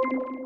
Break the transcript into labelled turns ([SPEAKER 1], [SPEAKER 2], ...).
[SPEAKER 1] you